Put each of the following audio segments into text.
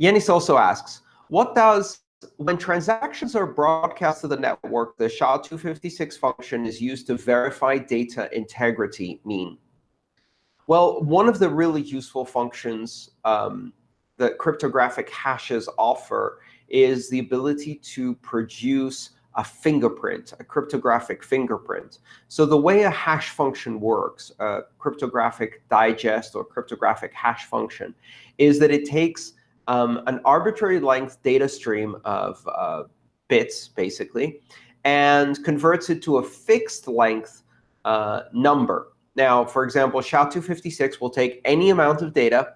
Yanis also asks, what does when transactions are broadcast to the network, the SHA-256 function is used to verify data integrity mean? Well, one of the really useful functions um, that cryptographic hashes offer is the ability to produce a fingerprint, a cryptographic fingerprint. So the way a hash function works, a cryptographic digest or cryptographic hash function, is that it takes um, an arbitrary length data stream of uh, bits, basically, and converts it to a fixed length uh, number. Now, for example, SHA-256 will take any amount of data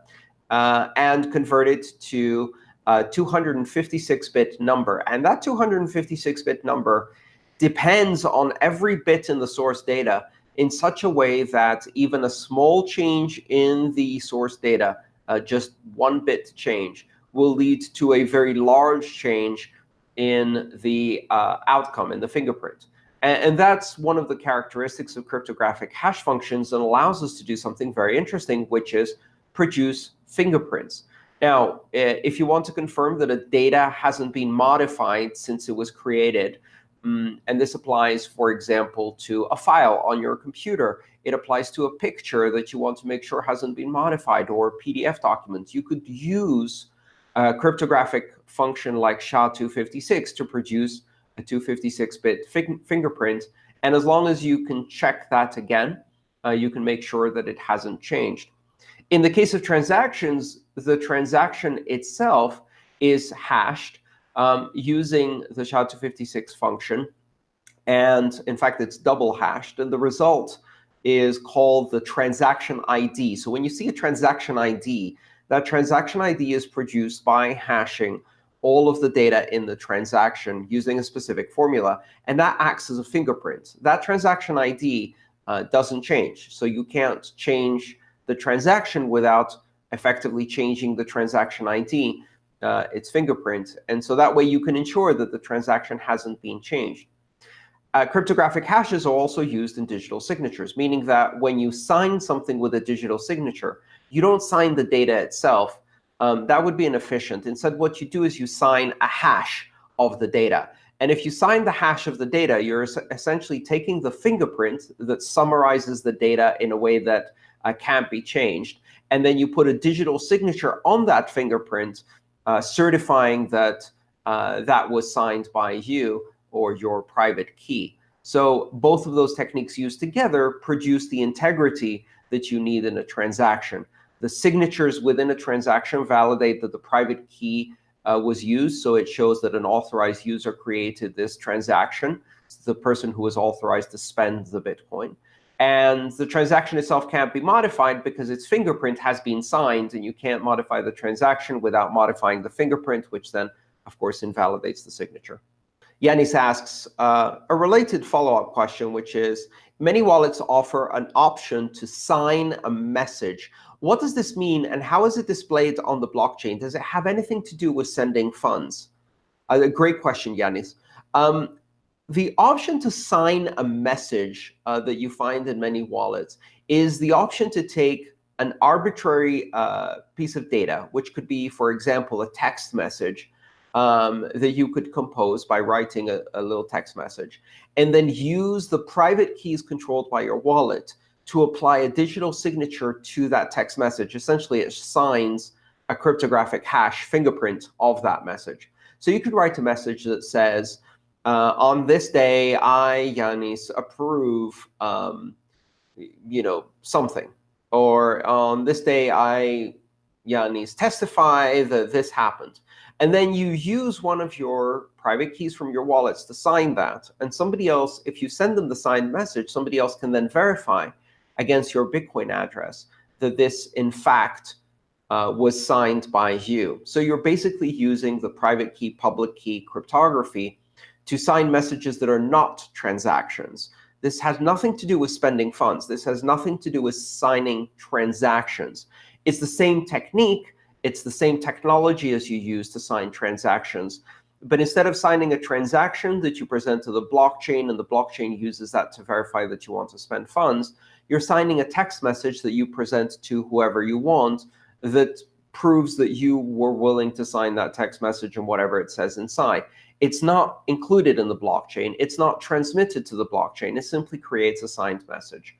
uh, and convert it to a 256-bit number. And that 256-bit number depends on every bit in the source data in such a way that even a small change in the source data uh, just one bit change, will lead to a very large change in the uh, outcome, in the fingerprint. And, and, that's one of the characteristics of cryptographic hash functions that allows us to do something very interesting, which is produce fingerprints. Now, if you want to confirm that a data hasn't been modified since it was created, um, and this applies, for example, to a file on your computer, it applies to a picture that you want to make sure hasn't been modified, or PDF documents. You could use a cryptographic function like SHA-256 to produce a 256-bit fingerprint. And as long as you can check that again, uh, you can make sure that it hasn't changed. In the case of transactions, the transaction itself is hashed um, using the SHA-256 function. And in fact, it's double hashed. And the result is called the transaction ID. So when you see a transaction ID, that transaction ID is produced by hashing all of the data in the transaction using a specific formula. And that acts as a fingerprint. That transaction ID uh, doesn't change. So you can't change the transaction without effectively changing the transaction ID, uh, its fingerprint. And so that way you can ensure that the transaction hasn't been changed. Uh, cryptographic hashes are also used in digital signatures, meaning that when you sign something with a digital signature, you don't sign the data itself. Um, that would be inefficient. Instead, what you do is you sign a hash of the data. And if you sign the hash of the data, you're essentially taking the fingerprint that summarizes the data in a way that uh, can't be changed. And then you put a digital signature on that fingerprint, uh, certifying that uh, that was signed by you or your private key. So both of those techniques used together produce the integrity that you need in a transaction. The signatures within a transaction validate that the private key uh, was used, so it shows that an authorized user created this transaction, the person who was authorized to spend the Bitcoin. And the transaction itself can't be modified because its fingerprint has been signed, and you can't modify the transaction without modifying the fingerprint, which then, of course, invalidates the signature. Yanis asks uh, a related follow-up question, which is, many wallets offer an option to sign a message. What does this mean, and how is it displayed on the blockchain? Does it have anything to do with sending funds? Uh, a great question, Yanis. Um, the option to sign a message uh, that you find in many wallets is the option to take an arbitrary uh, piece of data, which could be, for example, a text message, um, that you could compose by writing a, a little text message, and then use the private keys controlled by your wallet to apply a digital signature to that text message. Essentially, it signs a cryptographic hash fingerprint of that message. So you could write a message that says, uh, on this day, I, Yanis, approve, um, you know, something. Or on this day, I, Yanis, testify that this happened. And then you use one of your private keys from your wallets to sign that. And somebody else, if you send them the signed message, somebody else can then verify against your Bitcoin address that this, in fact, uh, was signed by you. So you're basically using the private key, public key cryptography to sign messages that are not transactions. This has nothing to do with spending funds. This has nothing to do with signing transactions. It's the same technique, it's the same technology as you use to sign transactions. But instead of signing a transaction that you present to the blockchain, and the blockchain uses that to verify that you want to spend funds, you're signing a text message that you present to whoever you want that proves that you were willing to sign that text message and whatever it says inside. It's not included in the blockchain. It's not transmitted to the blockchain. It simply creates a signed message.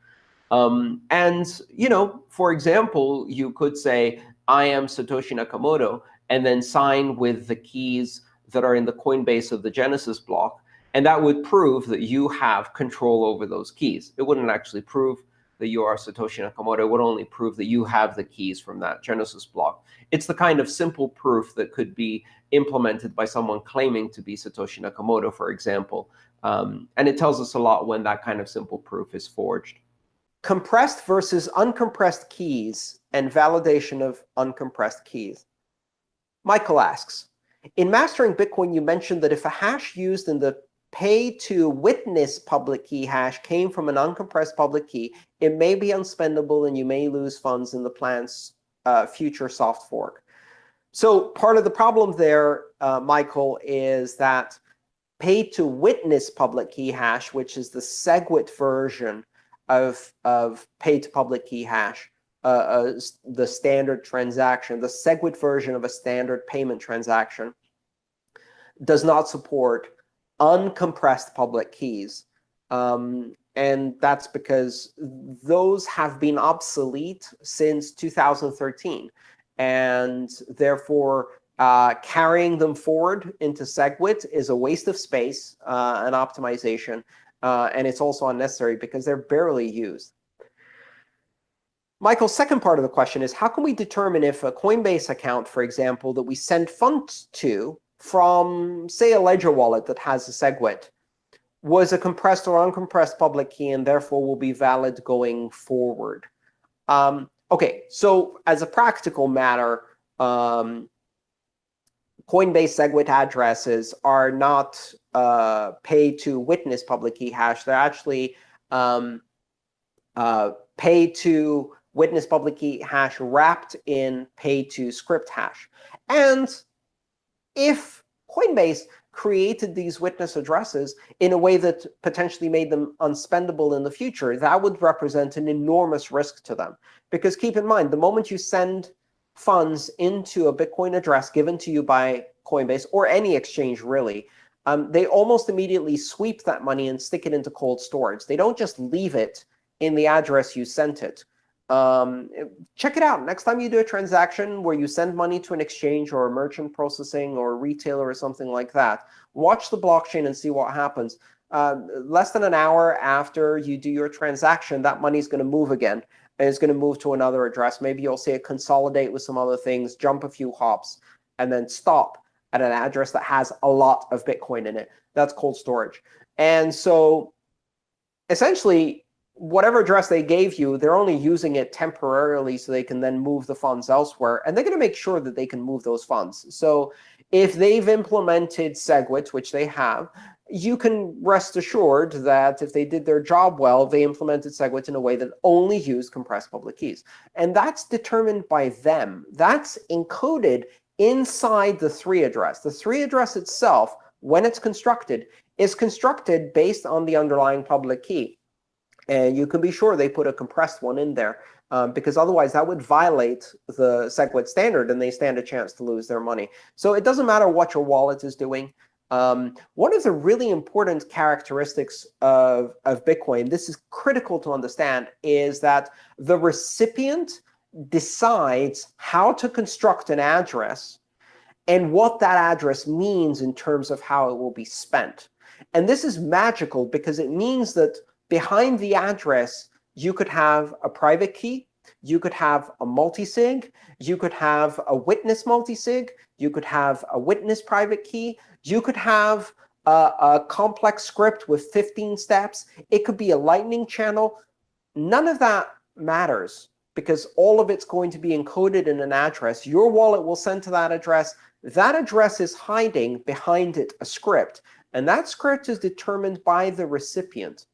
Um, and you know, for example, you could say, I am Satoshi Nakamoto, and then sign with the keys that are in the Coinbase of the Genesis block. And that would prove that you have control over those keys. It wouldn't actually prove that you are Satoshi Nakamoto. It would only prove that you have the keys from that Genesis block. It's the kind of simple proof that could be implemented by someone claiming to be Satoshi Nakamoto, for example. Um, and it tells us a lot when that kind of simple proof is forged. Compressed versus uncompressed keys and validation of uncompressed keys. Michael asks, in mastering Bitcoin, you mentioned that if a hash used in the pay to witness public key hash came from an uncompressed public key, it may be unspendable and you may lose funds in the plan's uh, future soft fork. So part of the problem there, uh, Michael, is that pay to witness public key hash, which is the SegWit version of, of pay to public key hash, uh, the standard transaction, the SegWit version of a standard payment transaction, does not support uncompressed public keys. Um, and that's because those have been obsolete since 2013. And therefore, uh, carrying them forward into SegWit is a waste of space uh, and optimization. Uh, and it's also unnecessary because they're barely used. Michael's second part of the question is, how can we determine if a Coinbase account, for example, that we send funds to from, say, a Ledger wallet that has a SegWit, was a compressed or uncompressed public key and therefore will be valid going forward? Um, OK, so as a practical matter, um, Coinbase SegWit addresses are not uh, pay to witness public key hash. They're actually um, uh, pay to witness public key hash wrapped in pay to script hash. And if Coinbase created these witness addresses in a way that potentially made them unspendable in the future, that would represent an enormous risk to them. Because keep in mind, the moment you send funds into a Bitcoin address given to you by Coinbase, or any exchange really, um, they almost immediately sweep that money and stick it into cold storage. They don't just leave it in the address you sent it. Um, check it out. Next time you do a transaction where you send money to an exchange or a merchant processing or a retailer or something like that, watch the blockchain and see what happens. Uh, less than an hour after you do your transaction, that money is going to move again. And it's going to move to another address. Maybe you'll see it consolidate with some other things, jump a few hops, and then stop at an address that has a lot of Bitcoin in it. That's cold storage. And so essentially, whatever address they gave you, they're only using it temporarily so they can then move the funds elsewhere. And they're going to make sure that they can move those funds. So if they've implemented SegWit, which they have, you can rest assured that if they did their job well, they implemented SegWit in a way that only used compressed public keys. And that's determined by them. That's encoded inside the three address. The three address itself, when it's constructed, is constructed based on the underlying public key. And you can be sure they put a compressed one in there, um, because otherwise that would violate the SegWit standard, and they stand a chance to lose their money. So it doesn't matter what your wallet is doing. Um, one of the really important characteristics of, of Bitcoin, this is critical to understand, is that the recipient decides how to construct an address and what that address means in terms of how it will be spent. And this is magical because it means that behind the address, you could have a private key, you could have a multisig, you could have a witness multisig, you could have a witness private key, you could have a, a, complex script with 15 steps. It could be a lightning channel. None of that matters because all of it's going to be encoded in an address. Your wallet will send to that address. That address is hiding behind it a script. And that script is determined by the recipient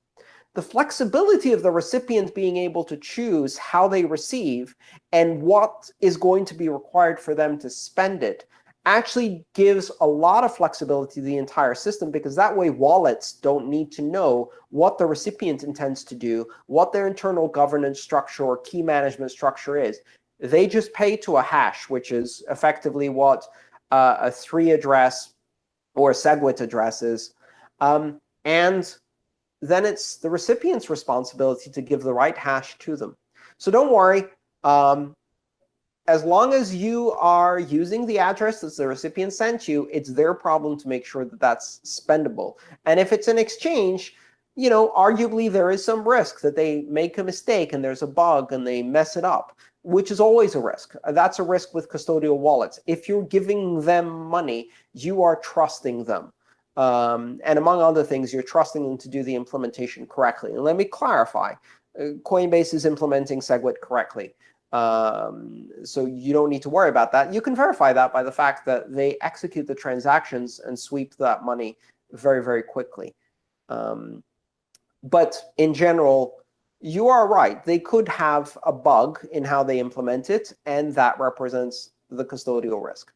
the flexibility of the recipient being able to choose how they receive and what is going to be required for them to spend it actually gives a lot of flexibility to the entire system, because that way wallets don't need to know what the recipient intends to do, what their internal governance structure or key management structure is. They just pay to a hash, which is effectively what uh, a three address or a SegWit address is. Um, and then it's the recipient's responsibility to give the right hash to them. So don't worry. Um, as long as you are using the address that the recipient sent you, it's their problem to make sure that that's spendable. And if it's an exchange, you know, arguably there is some risk that they make a mistake and there's a bug and they mess it up, which is always a risk. That's a risk with custodial wallets. If you're giving them money, you are trusting them. Um, and among other things, you're trusting them to do the implementation correctly. And let me clarify. Uh, Coinbase is implementing SegWit correctly. Um, so you don't need to worry about that. You can verify that by the fact that they execute the transactions and sweep that money very, very quickly. Um, but in general, you are right. They could have a bug in how they implement it, and that represents the custodial risk.